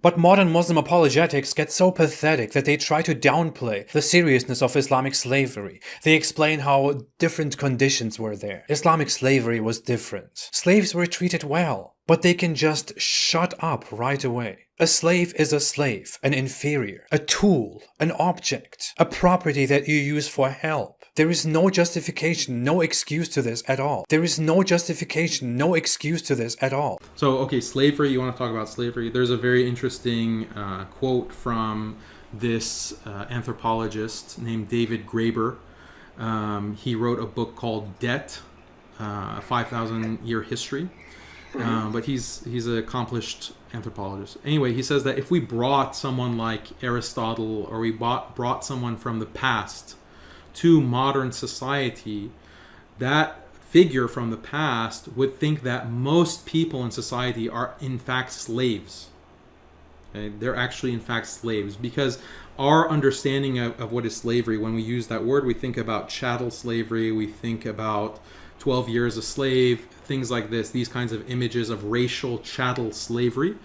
But modern Muslim apologetics get so pathetic that they try to downplay the seriousness of Islamic slavery. They explain how different conditions were there. Islamic slavery was different. Slaves were treated well, but they can just shut up right away. A slave is a slave, an inferior, a tool, an object, a property that you use for help. There is no justification, no excuse to this at all. There is no justification, no excuse to this at all. So, okay, slavery, you want to talk about slavery? There's a very interesting uh, quote from this uh, anthropologist named David Graeber. Um, he wrote a book called Debt, uh, a 5,000 year history. Uh, but he's he's an accomplished anthropologist. Anyway, he says that if we brought someone like Aristotle or we bought, brought someone from the past to modern society, that figure from the past would think that most people in society are in fact slaves. Okay? They're actually in fact slaves because our understanding of, of what is slavery, when we use that word, we think about chattel slavery, we think about 12 years a slave, things like this, these kinds of images of racial chattel slavery.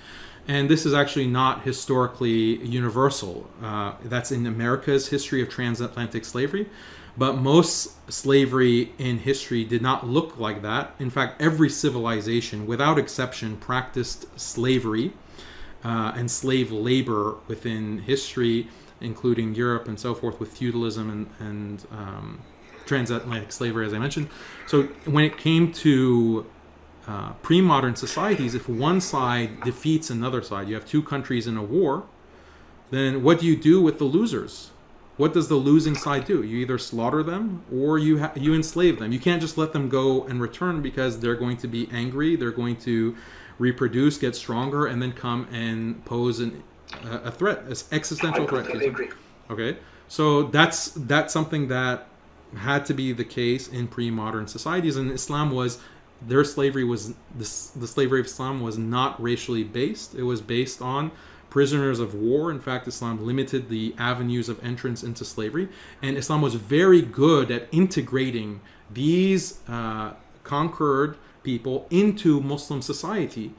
And this is actually not historically universal. Uh, that's in America's history of transatlantic slavery. But most slavery in history did not look like that. In fact, every civilization, without exception, practiced slavery uh, and slave labor within history, including Europe and so forth, with feudalism and, and um, transatlantic slavery, as I mentioned. So when it came to uh, pre-modern societies, if one side defeats another side, you have two countries in a war, then what do you do with the losers? What does the losing side do? You either slaughter them or you ha- you enslave them. You can't just let them go and return because they're going to be angry. They're going to reproduce, get stronger, and then come and pose an, uh, a threat, an existential threat. Okay, so that's that's something that had to be the case in pre-modern societies, and Islam was their slavery was the, the slavery of Islam was not racially based. It was based on prisoners of war. In fact, Islam limited the avenues of entrance into slavery, and Islam was very good at integrating these uh, conquered people into Muslim society,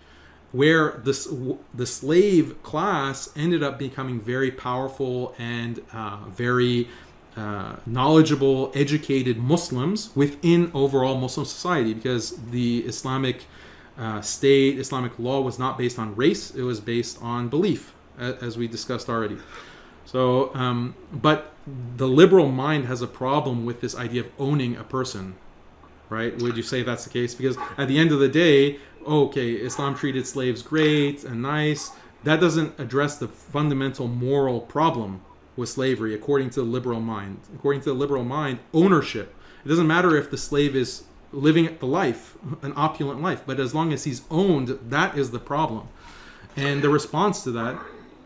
where this the slave class ended up becoming very powerful and uh, very uh, knowledgeable, educated Muslims within overall Muslim society because the Islamic uh, state, Islamic law was not based on race, it was based on belief, as we discussed already. So, um, but the liberal mind has a problem with this idea of owning a person, right? Would you say that's the case? Because at the end of the day, okay, Islam treated slaves great and nice. That doesn't address the fundamental moral problem with slavery according to the liberal mind. According to the liberal mind, ownership. It doesn't matter if the slave is living the life, an opulent life, but as long as he's owned, that is the problem. And the response to that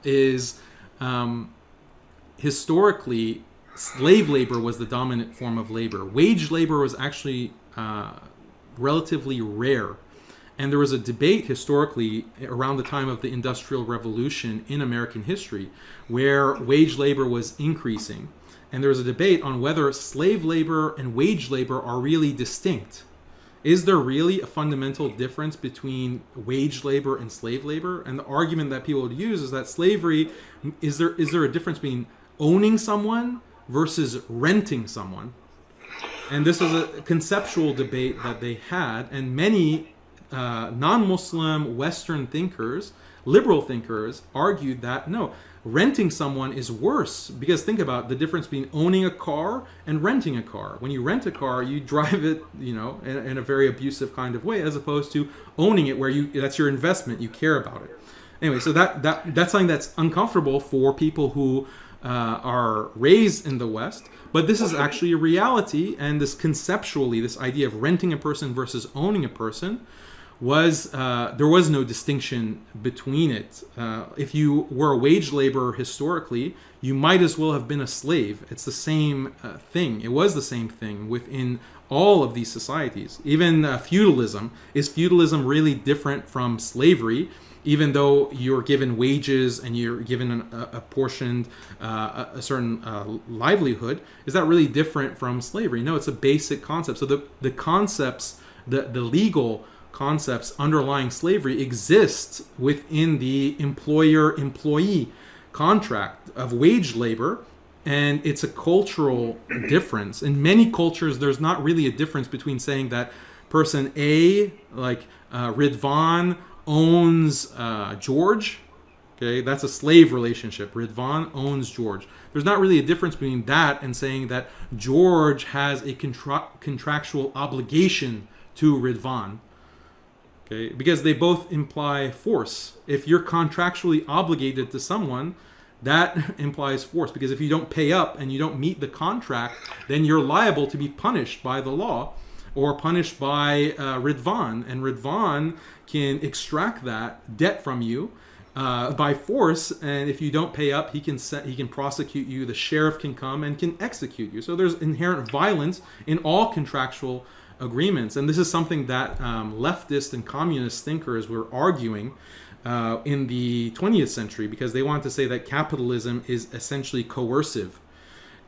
is um, historically, slave labor was the dominant form of labor. Wage labor was actually uh, relatively rare and there was a debate historically around the time of the Industrial Revolution in American history where wage labor was increasing. And there was a debate on whether slave labor and wage labor are really distinct. Is there really a fundamental difference between wage labor and slave labor? And the argument that people would use is that slavery is there is there a difference between owning someone versus renting someone? And this is a conceptual debate that they had, and many uh, non-Muslim Western thinkers, liberal thinkers, argued that no, renting someone is worse because think about the difference between owning a car and renting a car. When you rent a car, you drive it, you know, in, in a very abusive kind of way, as opposed to owning it where you that's your investment, you care about it. Anyway, so that that that's something that's uncomfortable for people who uh, are raised in the West. But this is actually a reality, and this conceptually, this idea of renting a person versus owning a person was uh, there was no distinction between it. Uh, if you were a wage laborer historically, you might as well have been a slave. It's the same uh, thing. It was the same thing within all of these societies. Even uh, feudalism is feudalism really different from slavery? Even though you're given wages and you're given an, a, a portioned uh, a, a, certain uh, livelihood, is that really different from slavery? No, it's a basic concept. So the the concepts, the the legal concepts underlying slavery exist within the employer employee contract of wage labor and it's a cultural difference. In many cultures there's not really a difference between saying that person a like uh, ridvan owns uh, george okay? That's a slave relationship. Ridvan owns george. There's not really a difference between that and saying that george has a contra- contractual obligation to ridvan okay? Because they both imply force. If you're contractually obligated to someone that implies force. Because if you don't pay up and you don't meet the contract then you're liable to be punished by the law or punished by uh, Ridvan. And Ridvan can extract that debt from you uh, by force. And if you don't pay up he can set, he can prosecute you. The sheriff can come and can execute you. So there's inherent violence in all contractual agreements and this is something that um, leftist and communist thinkers were arguing uh, in the 20th century because they wanted to say that capitalism is essentially coercive.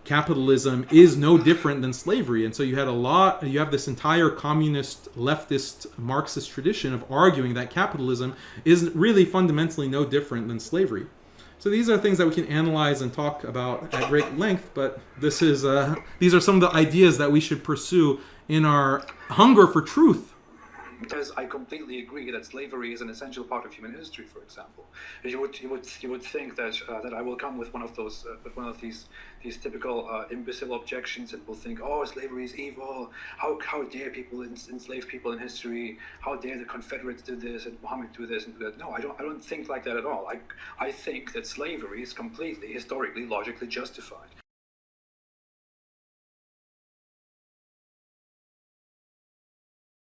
Capitalism is no different than slavery. And so you had a lot, you have this entire communist, leftist, Marxist tradition of arguing that capitalism is really fundamentally no different than slavery. So these are things that we can analyze and talk about at great length, but this is uh, these are some of the ideas that we should pursue in our hunger for truth because I completely agree that slavery is an essential part of human history. For example, you would you would you would think that uh, that I will come with one of those uh, with one of these these typical uh, imbecile objections and will think, oh, slavery is evil. How how dare people enslave people in history? How dare the Confederates do this and Muhammad do this and do that? No, I don't I don't think like that at all. I I think that slavery is completely historically logically justified.